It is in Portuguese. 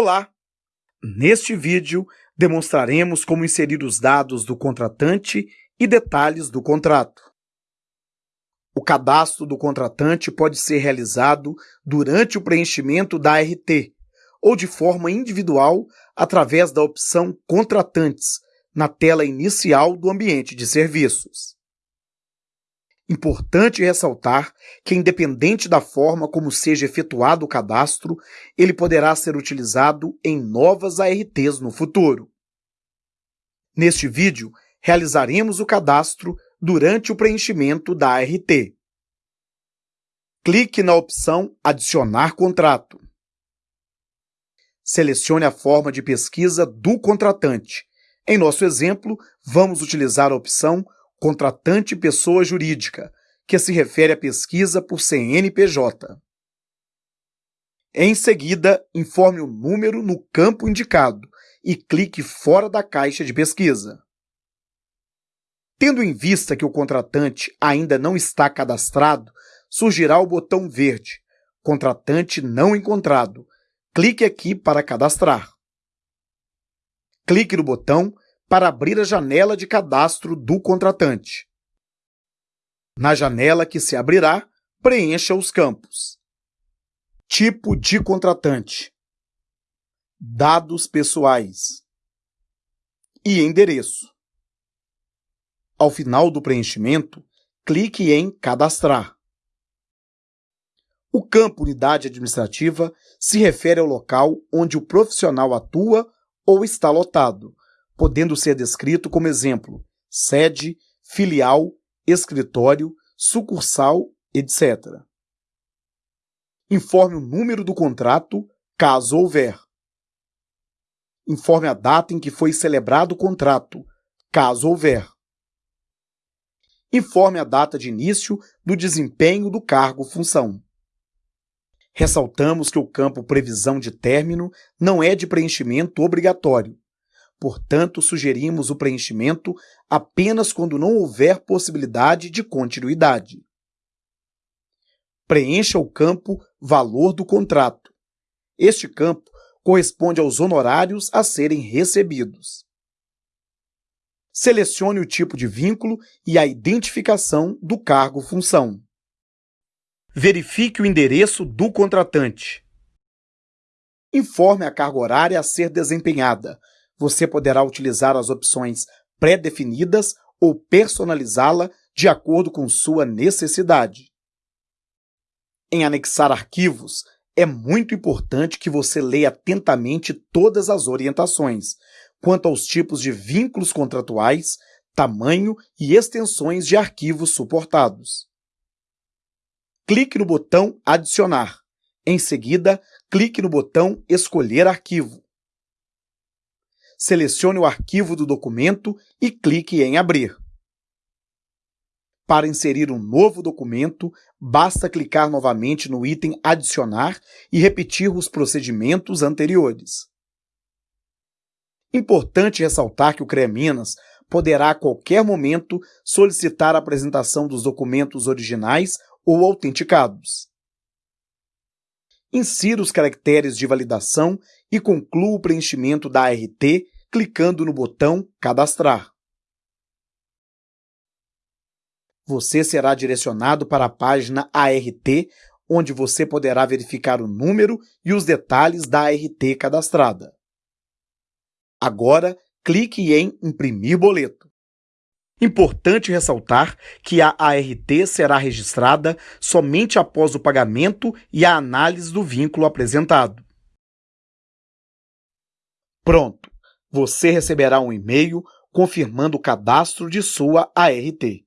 Olá! Neste vídeo, demonstraremos como inserir os dados do contratante e detalhes do contrato. O cadastro do contratante pode ser realizado durante o preenchimento da ART ou de forma individual através da opção Contratantes na tela inicial do ambiente de serviços. Importante ressaltar que, independente da forma como seja efetuado o cadastro, ele poderá ser utilizado em novas ARTs no futuro. Neste vídeo, realizaremos o cadastro durante o preenchimento da ART. Clique na opção Adicionar contrato. Selecione a forma de pesquisa do contratante. Em nosso exemplo, vamos utilizar a opção contratante pessoa jurídica, que se refere à pesquisa por CNPJ. Em seguida, informe o número no campo indicado e clique fora da caixa de pesquisa. Tendo em vista que o contratante ainda não está cadastrado, surgirá o botão verde Contratante não encontrado. Clique aqui para cadastrar. Clique no botão para abrir a janela de cadastro do contratante. Na janela que se abrirá, preencha os campos. Tipo de contratante. Dados pessoais. E endereço. Ao final do preenchimento, clique em Cadastrar. O campo Unidade Administrativa se refere ao local onde o profissional atua ou está lotado, podendo ser descrito como exemplo sede, filial, escritório, sucursal, etc. Informe o número do contrato, caso houver. Informe a data em que foi celebrado o contrato, caso houver. Informe a data de início do desempenho do cargo-função. Ressaltamos que o campo previsão de término não é de preenchimento obrigatório, Portanto, sugerimos o preenchimento apenas quando não houver possibilidade de continuidade. Preencha o campo Valor do contrato. Este campo corresponde aos honorários a serem recebidos. Selecione o tipo de vínculo e a identificação do cargo-função. Verifique o endereço do contratante. Informe a carga horária a ser desempenhada, você poderá utilizar as opções pré-definidas ou personalizá-la de acordo com sua necessidade. Em anexar arquivos, é muito importante que você leia atentamente todas as orientações quanto aos tipos de vínculos contratuais, tamanho e extensões de arquivos suportados. Clique no botão Adicionar. Em seguida, clique no botão Escolher arquivo selecione o arquivo do documento e clique em Abrir. Para inserir um novo documento, basta clicar novamente no item Adicionar e repetir os procedimentos anteriores. Importante ressaltar que o CREA Minas poderá a qualquer momento solicitar a apresentação dos documentos originais ou autenticados. Insira os caracteres de validação e conclua o preenchimento da ART clicando no botão Cadastrar. Você será direcionado para a página ART, onde você poderá verificar o número e os detalhes da ART cadastrada. Agora, clique em Imprimir boleto. Importante ressaltar que a ART será registrada somente após o pagamento e a análise do vínculo apresentado. Pronto! Você receberá um e-mail confirmando o cadastro de sua ART.